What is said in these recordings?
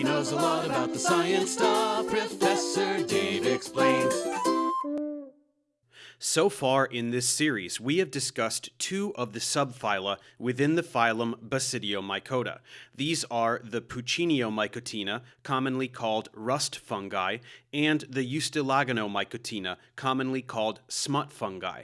He knows a lot about the science stuff. Professor Dave explains. So far in this series, we have discussed two of the subphyla within the phylum Basidiomycota. These are the Pucciniomycotina, commonly called rust fungi, and the Ustilaginomycotina, commonly called smut fungi.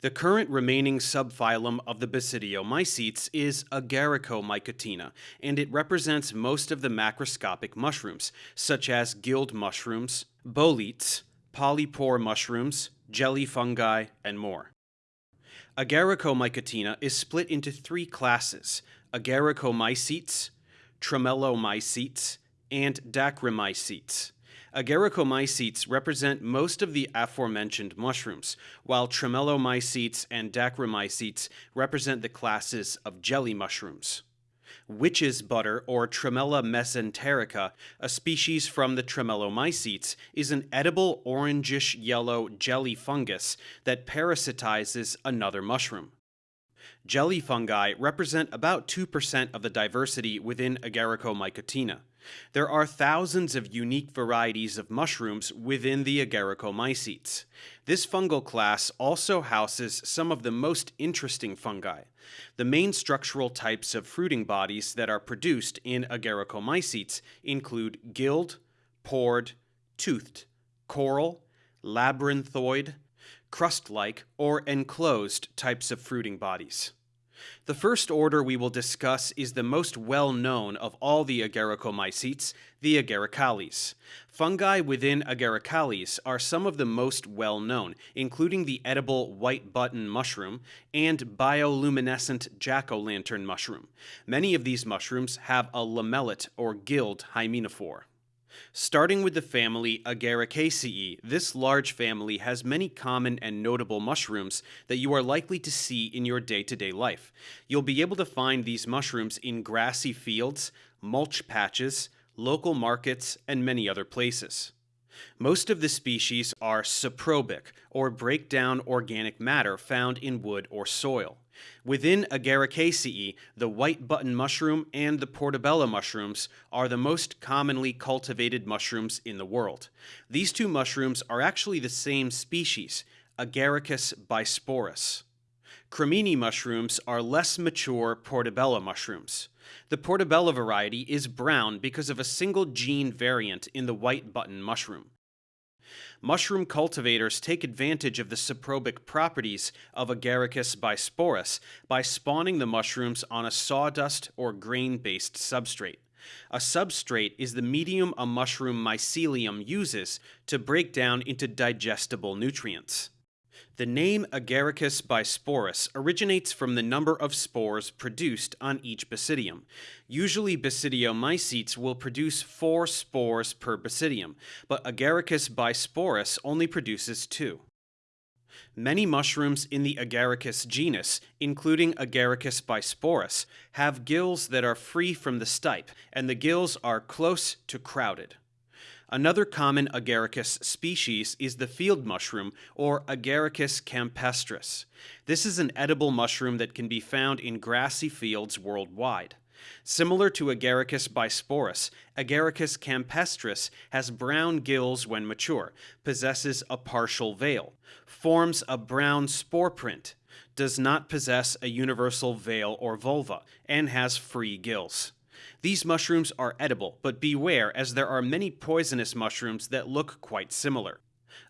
The current remaining subphylum of the Basidiomycetes is Agaricomycotina, and it represents most of the macroscopic mushrooms, such as gilled mushrooms, boletes, polypore mushrooms, jelly fungi, and more. Agaricomycotina is split into three classes, agaricomycetes, tremellomycetes, and dacrymycetes. Agaricomycetes represent most of the aforementioned mushrooms, while tremellomycetes and dacrymycetes represent the classes of jelly mushrooms witch's butter, or Tremella mesenterica, a species from the Tremellomycetes, is an edible orangish yellow jelly fungus that parasitizes another mushroom. Jelly fungi represent about 2% of the diversity within Agaricomycotina. There are thousands of unique varieties of mushrooms within the Agaricomycetes. This fungal class also houses some of the most interesting fungi. The main structural types of fruiting bodies that are produced in Agaricomycetes include gilled, pored, toothed, coral, labyrinthoid, crust-like, or enclosed types of fruiting bodies. The first order we will discuss is the most well-known of all the agaricomycetes, the agaricales. Fungi within agaricales are some of the most well-known, including the edible white button mushroom and bioluminescent jack-o'-lantern mushroom. Many of these mushrooms have a lamellate or gilled hymenophore. Starting with the family Agaricaceae, this large family has many common and notable mushrooms that you are likely to see in your day-to-day -day life. You'll be able to find these mushrooms in grassy fields, mulch patches, local markets, and many other places. Most of the species are saprobic, or break down organic matter found in wood or soil. Within Agaricaceae, the white button mushroom and the portobello mushrooms are the most commonly cultivated mushrooms in the world. These two mushrooms are actually the same species, Agaricus bisporus. Cremini mushrooms are less mature portobello mushrooms. The portobello variety is brown because of a single gene variant in the white button mushroom mushroom cultivators take advantage of the saprobic properties of Agaricus bisporus by spawning the mushrooms on a sawdust or grain-based substrate. A substrate is the medium a mushroom mycelium uses to break down into digestible nutrients. The name Agaricus bisporus originates from the number of spores produced on each basidium. Usually basidiomycetes will produce four spores per basidium, but Agaricus bisporus only produces two. Many mushrooms in the Agaricus genus, including Agaricus bisporus, have gills that are free from the stipe, and the gills are close to crowded. Another common agaricus species is the field mushroom, or Agaricus campestris. This is an edible mushroom that can be found in grassy fields worldwide. Similar to Agaricus bisporus, Agaricus campestris has brown gills when mature, possesses a partial veil, forms a brown spore print, does not possess a universal veil or volva, and has free gills. These mushrooms are edible, but beware as there are many poisonous mushrooms that look quite similar.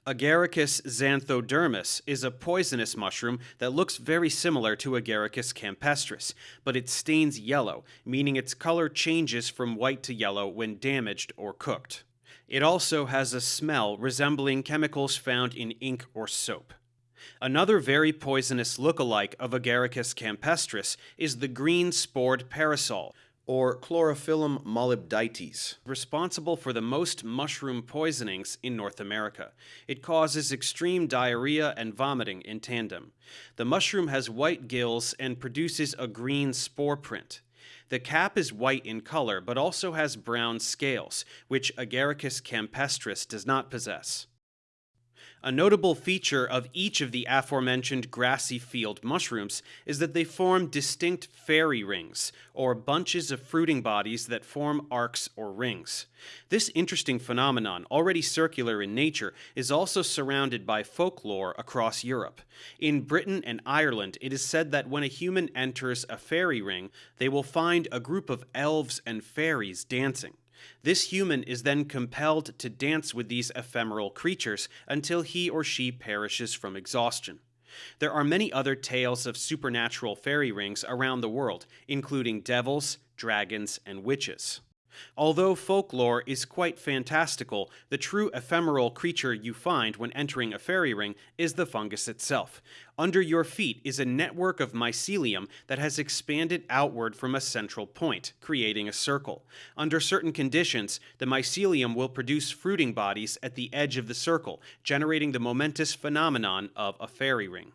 Agaricus xanthodermus is a poisonous mushroom that looks very similar to Agaricus campestris, but it stains yellow, meaning its color changes from white to yellow when damaged or cooked. It also has a smell resembling chemicals found in ink or soap. Another very poisonous look-alike of Agaricus campestris is the green-spored parasol, or Chlorophyllum molybdites, responsible for the most mushroom poisonings in North America. It causes extreme diarrhea and vomiting in tandem. The mushroom has white gills and produces a green spore print. The cap is white in color, but also has brown scales, which Agaricus campestris does not possess. A notable feature of each of the aforementioned grassy field mushrooms is that they form distinct fairy rings, or bunches of fruiting bodies that form arcs or rings. This interesting phenomenon, already circular in nature, is also surrounded by folklore across Europe. In Britain and Ireland, it is said that when a human enters a fairy ring, they will find a group of elves and fairies dancing. This human is then compelled to dance with these ephemeral creatures until he or she perishes from exhaustion. There are many other tales of supernatural fairy rings around the world, including devils, dragons, and witches. Although folklore is quite fantastical, the true ephemeral creature you find when entering a fairy ring is the fungus itself. Under your feet is a network of mycelium that has expanded outward from a central point, creating a circle. Under certain conditions, the mycelium will produce fruiting bodies at the edge of the circle, generating the momentous phenomenon of a fairy ring.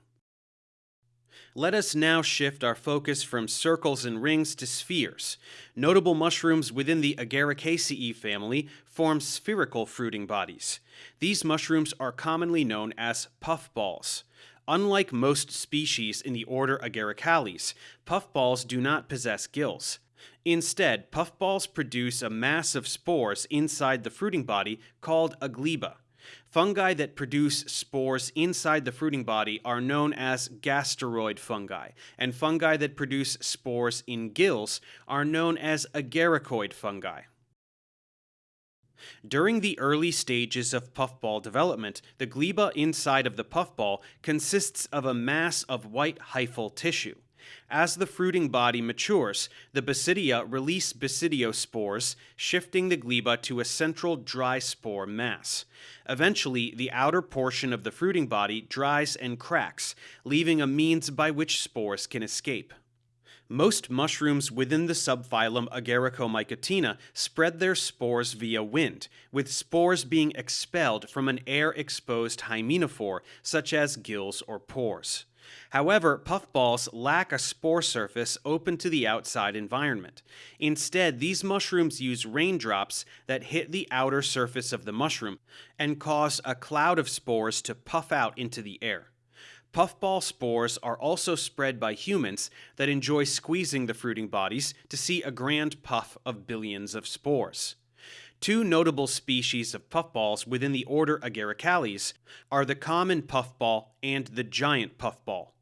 Let us now shift our focus from circles and rings to spheres. Notable mushrooms within the Agaricaceae family form spherical fruiting bodies. These mushrooms are commonly known as puffballs. Unlike most species in the order Agaricales, puffballs do not possess gills. Instead, puffballs produce a mass of spores inside the fruiting body called a gleba. Fungi that produce spores inside the fruiting body are known as gasteroid fungi, and fungi that produce spores in gills are known as agaricoid fungi. During the early stages of puffball development, the gleba inside of the puffball consists of a mass of white hyphal tissue. As the fruiting body matures, the basidia release basidiospores, shifting the gleba to a central dry spore mass. Eventually, the outer portion of the fruiting body dries and cracks, leaving a means by which spores can escape. Most mushrooms within the subphylum Agaricomycotina spread their spores via wind, with spores being expelled from an air-exposed hymenophore, such as gills or pores. However, puffballs lack a spore surface open to the outside environment. Instead, these mushrooms use raindrops that hit the outer surface of the mushroom and cause a cloud of spores to puff out into the air. Puffball spores are also spread by humans that enjoy squeezing the fruiting bodies to see a grand puff of billions of spores. Two notable species of puffballs within the order Agaricales are the common puffball and the giant puffball.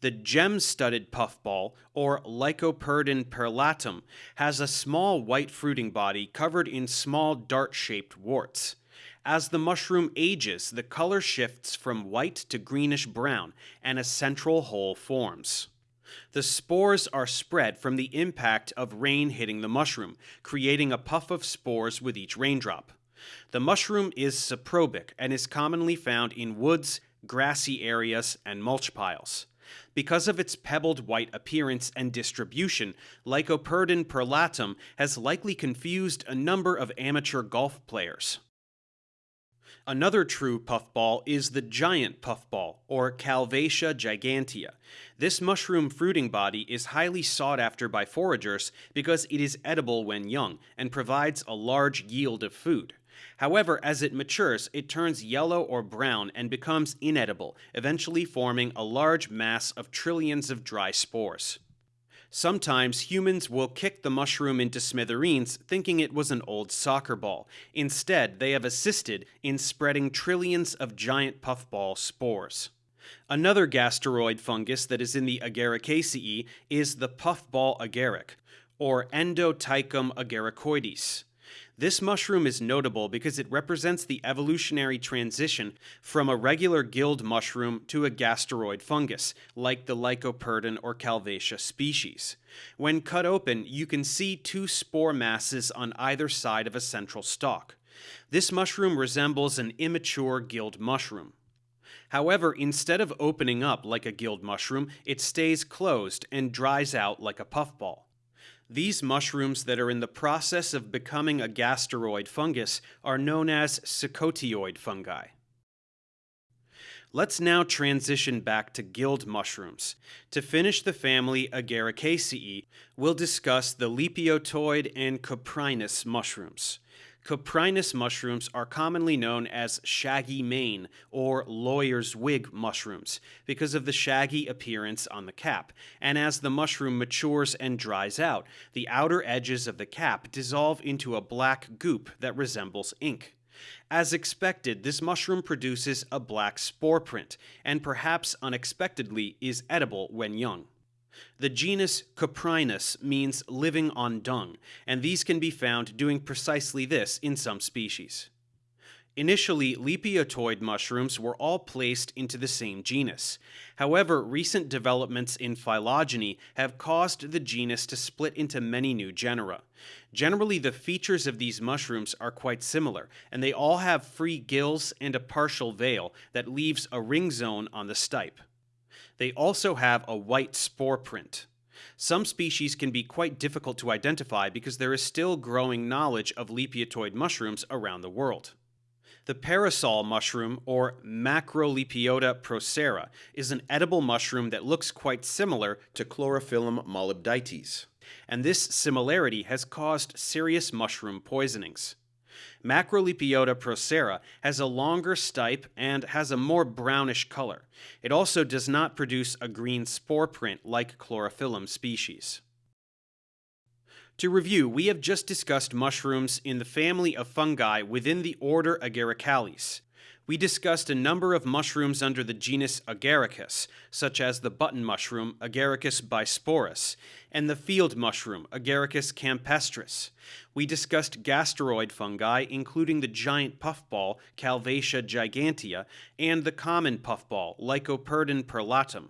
The gem-studded puffball, or Lycoperdon perlatum, has a small white fruiting body covered in small dart-shaped warts. As the mushroom ages, the color shifts from white to greenish brown, and a central hole forms. The spores are spread from the impact of rain hitting the mushroom, creating a puff of spores with each raindrop. The mushroom is saprobic and is commonly found in woods, grassy areas, and mulch piles. Because of its pebbled white appearance and distribution, Lycoperdon perlatum has likely confused a number of amateur golf players. Another true puffball is the giant puffball, or Calvatia gigantea. This mushroom fruiting body is highly sought after by foragers because it is edible when young and provides a large yield of food. However, as it matures, it turns yellow or brown and becomes inedible, eventually forming a large mass of trillions of dry spores. Sometimes humans will kick the mushroom into smithereens thinking it was an old soccer ball. Instead, they have assisted in spreading trillions of giant puffball spores. Another gasteroid fungus that is in the Agaricaceae is the puffball agaric, or Endoptychum agaricoides. This mushroom is notable because it represents the evolutionary transition from a regular gilled mushroom to a gasteroid fungus, like the Lycoperdon or Calvatia species. When cut open, you can see two spore masses on either side of a central stalk. This mushroom resembles an immature gilled mushroom. However, instead of opening up like a gilled mushroom, it stays closed and dries out like a puffball. These mushrooms that are in the process of becoming a gasteroid fungus are known as secotioid fungi. Let's now transition back to gilled mushrooms. To finish the family Agaricaceae, we'll discuss the Lepiotoid and Coprinus mushrooms. Coprinus mushrooms are commonly known as shaggy mane or lawyer's wig mushrooms because of the shaggy appearance on the cap, and as the mushroom matures and dries out, the outer edges of the cap dissolve into a black goop that resembles ink. As expected, this mushroom produces a black spore print, and perhaps unexpectedly is edible when young. The genus Coprinus means living on dung, and these can be found doing precisely this in some species. Initially, lepiotoid mushrooms were all placed into the same genus. However, recent developments in phylogeny have caused the genus to split into many new genera. Generally, the features of these mushrooms are quite similar, and they all have free gills and a partial veil that leaves a ring zone on the stipe. They also have a white spore print. Some species can be quite difficult to identify because there is still growing knowledge of lepiotoid mushrooms around the world. The parasol mushroom, or Macrolepiota procera, is an edible mushroom that looks quite similar to Chlorophyllum molybdites, and this similarity has caused serious mushroom poisonings. Macrolepiota procera has a longer stipe and has a more brownish color. It also does not produce a green spore print like chlorophyllum species. To review, we have just discussed mushrooms in the family of fungi within the order Agaricales. We discussed a number of mushrooms under the genus Agaricus, such as the button mushroom Agaricus bisporus and the field mushroom Agaricus campestris. We discussed gasteroid fungi, including the giant puffball Calvatia gigantea and the common puffball Lycoperdon perlatum.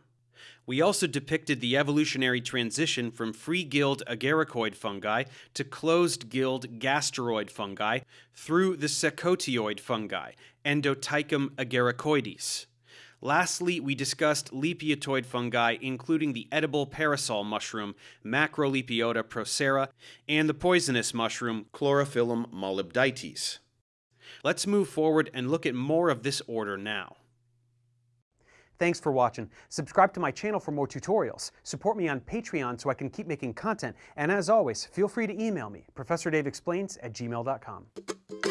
We also depicted the evolutionary transition from free-gilled agaricoid fungi to closed-gilled gasteroid fungi through the secotioid fungi, Endoptychum agaricoides. Lastly, we discussed lepiotoid fungi, including the edible parasol mushroom Macrolepiota procera and the poisonous mushroom Chlorophyllum molybdites. Let's move forward and look at more of this order now. Thanks for watching. Subscribe to my channel for more tutorials. Support me on Patreon so I can keep making content. And as always, feel free to email me, ProfessorDaveExplains at gmail.com.